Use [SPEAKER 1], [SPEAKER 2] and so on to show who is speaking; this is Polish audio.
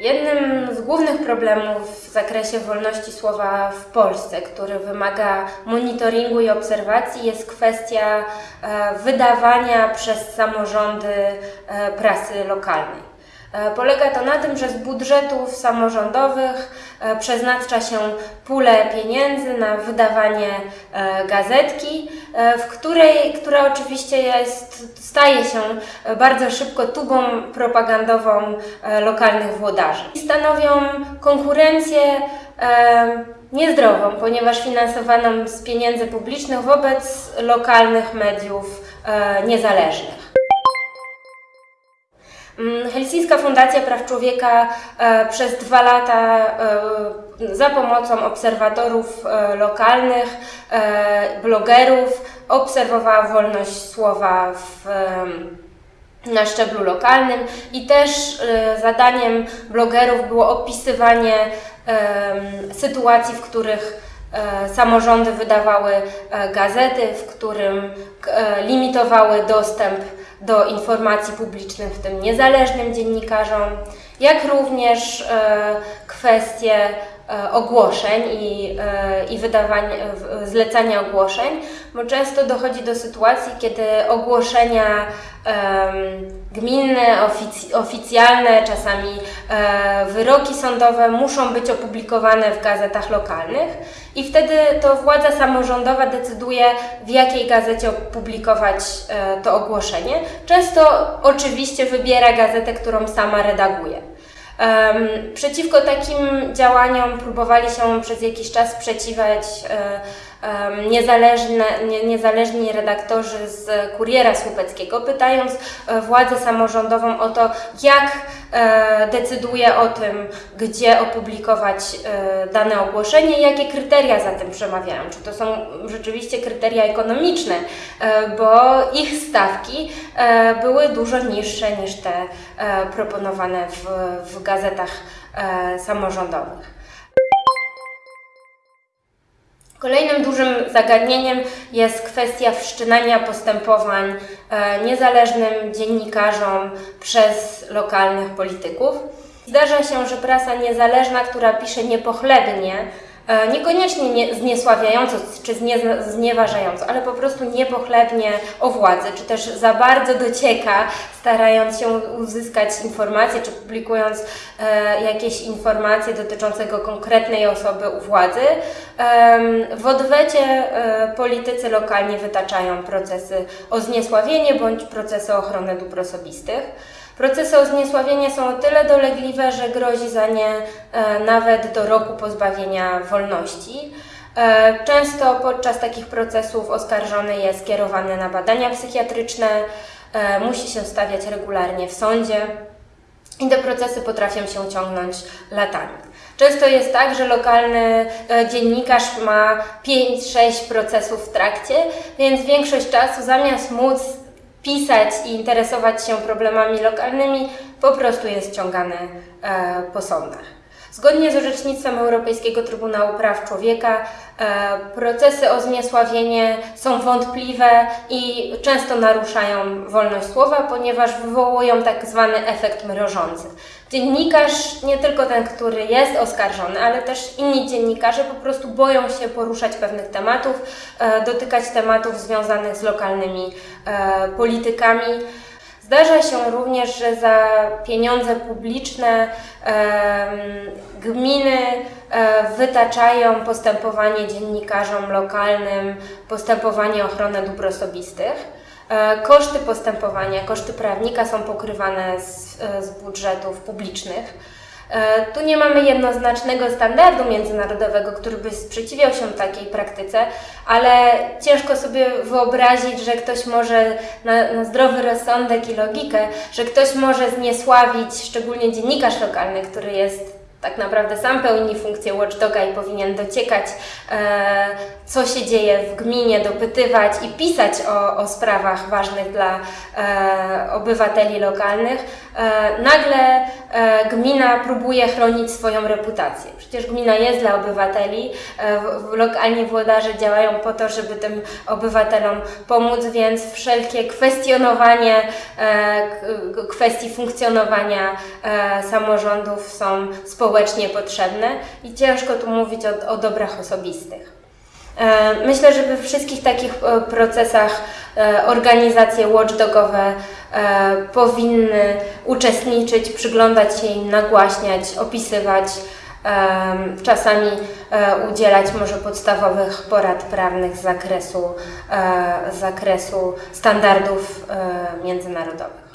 [SPEAKER 1] Jednym z głównych problemów w zakresie wolności słowa w Polsce, który wymaga monitoringu i obserwacji, jest kwestia e, wydawania przez samorządy e, prasy lokalnej. E, Polega to na tym, że z budżetów samorządowych e, przeznacza się pulę pieniędzy na wydawanie e, gazetki, w której, która oczywiście jest, staje się bardzo szybko tubą propagandową lokalnych włodarzy. Stanowią konkurencję niezdrową, ponieważ finansowaną z pieniędzy publicznych wobec lokalnych mediów niezależnych. Mm, Helsińska Fundacja Praw Człowieka e, przez dwa lata e, za pomocą obserwatorów e, lokalnych, blogerów obserwowała wolność słowa w, na szczeblu lokalnym i też zadaniem blogerów było opisywanie sytuacji, w których samorządy wydawały gazety, w którym limitowały dostęp do informacji publicznych, w tym niezależnym dziennikarzom, jak również e, kwestie ogłoszeń i, e, i wydawania, w- zlecania ogłoszeń, bo często dochodzi do sytuacji, kiedy ogłoszenia gminne, ofic oficjalne, czasami e, wyroki sądowe muszą być opublikowane w gazetach lokalnych i wtedy to władza samorządowa decyduje, w jakiej gazecie opublikować e, to ogłoszenie. Często oczywiście wybiera gazetę, którą sama redaguje. Przeciwko takim działaniom próbowali się przez jakiś czas sprzeciwiać e, niezależni redaktorzy z Kuriera Słupeckiego, pytając e, władzę samorządową o to, jak e, decyduje o tym, gdzie opublikować e, dane ogłoszenie jakie kryteria za tym przemawiają. Czy to są rzeczywiście kryteria ekonomiczne, bo ich stawki były dużo niższe niż te proponowane w, w gazetach samorządowych. Kolejnym dużym zagadnieniem jest kwestia wszczynania postępowań e, niezależnym dziennikarzom przez lokalnych polityków. Zdarza się, że prasa niezależna, która pisze niepochlebnie, niekoniecznie nie, zniesławiająco czy znie, znieważająco, ale po prostu niepochlebnie o władzy, czy też za bardzo docieka, starając się uzyskać informacje, czy publikując e, jakieś informacje dotyczącego konkretnej osoby u władzy. Em, W odwecie e, politycy lokalni wytaczają procesy o zniesławienie bądź procesy o ochronę dóbr osobistych. Procesy o zniesławienie są o tyle dolegliwe, że grozi za nie e, nawet do roku pozbawienia wolności. E, Często podczas takich procesów oskarżony jest kierowany na badania psychiatryczne, e, musi się stawiać regularnie w sądzie i te procesy potrafią się ciągnąć latami. Często jest tak, że lokalny dziennikarz ma 5-6 procesów w trakcie, więc większość czasu zamiast móc pisać i interesować się problemami lokalnymi, po prostu jest ciągany e, po sądach. Zgodnie z orzecznictwem Europejskiego Trybunału Praw Człowieka e, procesy o zniesławienie są wątpliwe i często naruszają wolność słowa, ponieważ wywołują tak zwany efekt mrożący. Dziennikarz, nie tylko ten, który jest oskarżony, ale też inni dziennikarze po prostu boją się poruszać pewnych tematów, e, dotykać tematów związanych z lokalnymi e, politykami. Zdarza się również, że za pieniądze publiczne em, gminy e, wytaczają postępowanie dziennikarzom lokalnym, postępowanie o ochronę dóbr osobistych. E, Koszty postępowania, koszty prawnika są pokrywane z, e, z budżetów publicznych. E, Tu nie mamy jednoznacznego standardu międzynarodowego, który by sprzeciwiał się takiej praktyce, ale ciężko sobie wyobrazić, że ktoś może na, na zdrowy rozsądek i logikę, że ktoś może zniesławić, szczególnie dziennikarz lokalny, który jest tak naprawdę sam pełni funkcję watchdoga i powinien dociekać, e, co się dzieje w gminie, dopytywać i pisać o, o sprawach ważnych dla e, obywateli lokalnych, e, nagle e, gmina próbuje chronić swoją reputację. Przecież gmina jest dla obywateli, e, lokalni włodarze działają po to, żeby tym obywatelom pomóc, więc wszelkie kwestionowanie e, kwestii funkcjonowania samorządów są społecznie potrzebne i ciężko tu mówić o, o dobrach osobistych. E, Myślę, że we wszystkich takich e, procesach e, organizacje watchdogowe powinny uczestniczyć, przyglądać się im, nagłaśniać, opisywać, czasami udzielać może podstawowych porad prawnych z zakresu, z zakresu standardów międzynarodowych.